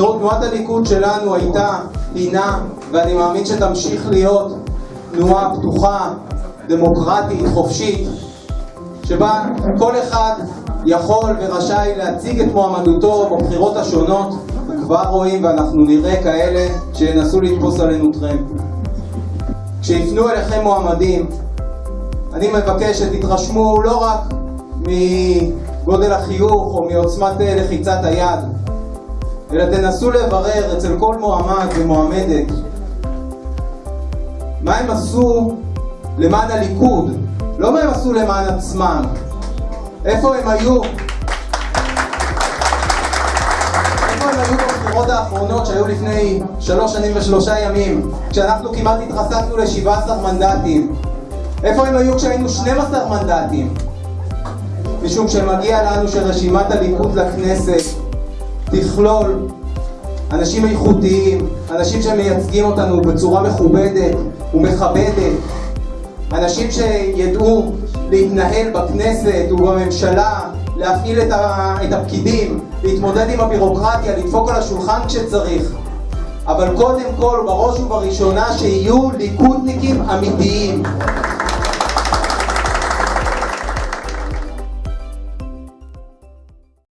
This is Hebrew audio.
תראו, תנועת הליכוד שלנו הייתה, הינה, ואני מאמין שתמשיך להיות תנועה פתוחה, דמוקרטית, חופשית, שבה כל אחד יכול ורשאי להציג את מועמדותו בבחירות השונות, וכבר רואים ואנחנו נראה כאלה שינסו לתפוס עלינו טרמפ. כשיפנו אליכם מועמדים, אני מבקש שתתרשמו לא רק מגודל החיוך או מעוצמת לחיצת היד, אלא תנסו לברר אצל כל מועמד ומועמדת מה הם עשו למען הליכוד, לא מה הם עשו למען עצמם. איפה הם היו? איפה הם היו בבחירות האחרונות שהיו לפני שלוש שנים ושלושה ימים, כשאנחנו כמעט התרסקנו ל-17 מנדטים? איפה הם היו כשהיינו 12 מנדטים? משום שמגיע לנו שרשימת הליכוד לכנסת תכלול אנשים איכותיים, אנשים שמייצגים אותנו בצורה מכובדת ומכבדת, אנשים שידעו להתנהל בכנסת ובממשלה, להפעיל את, ה, את הפקידים, להתמודד עם הבירוקרטיה, לדפוק על השולחן כשצריך. אבל קודם כל, בראש ובראשונה, שיהיו ליכודניקים אמיתיים.